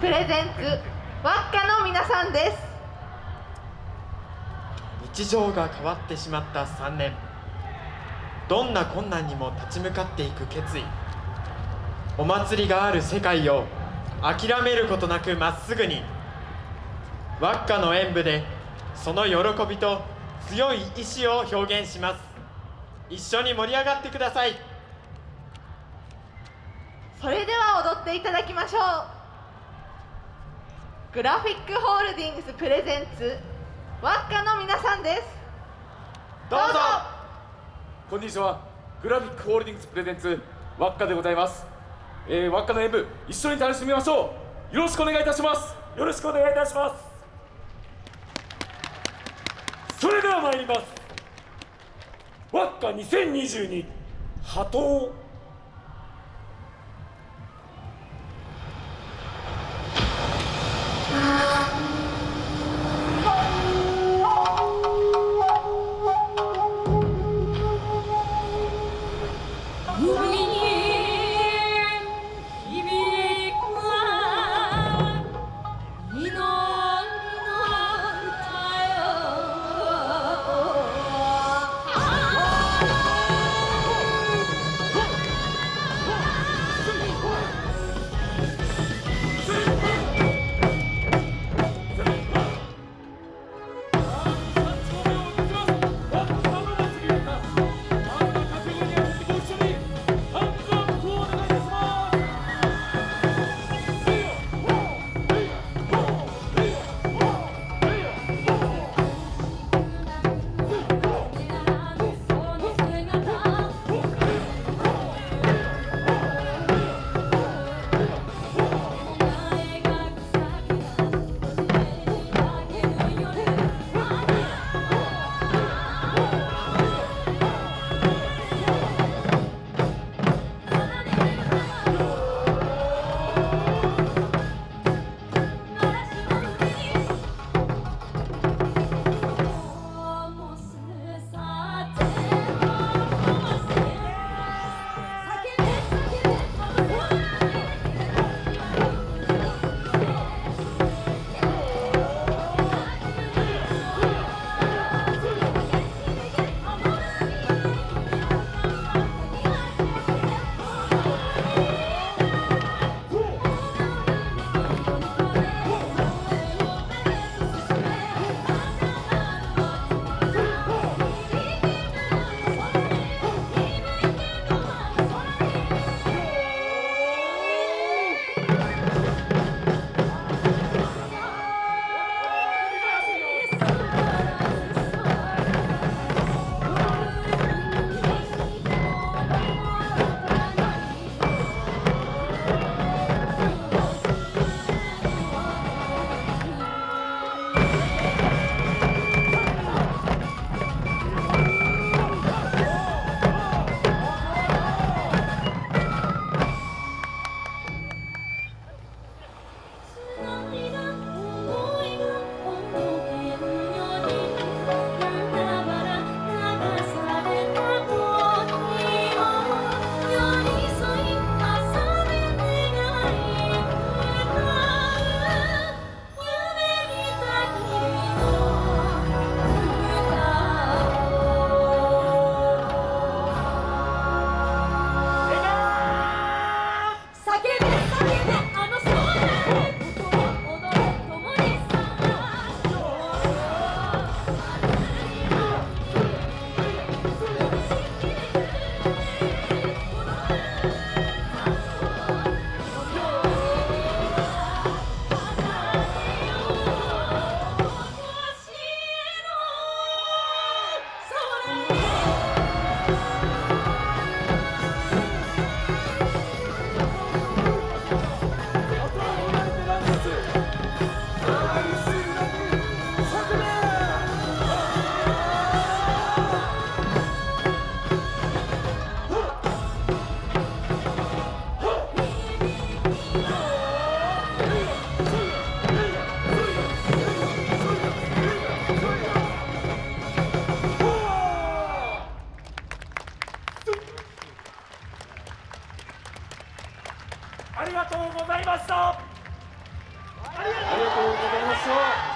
プレゼンツワッカの皆さんです。日常が変わってしまった3年。どんな困難にも立ち向かっていく決意。お祭りがある世界を諦めることなくまっすぐに。ワッカの演舞でその喜びと強い意志を表現します。一緒に盛り上がってください。それでは踊っていただきましょうグラフィックホールディングスプレゼンツワッカの皆さんです。どうぞ。こんにちは。グラフィックホールディングスプレゼンツワッカでございます、えー、ワッカの演舞一緒に楽しみましょう。よろしくお願いいたします。よろしくお願いいたします。それでは参ります。ワッカ2022波頭とうございました。ありがとうございます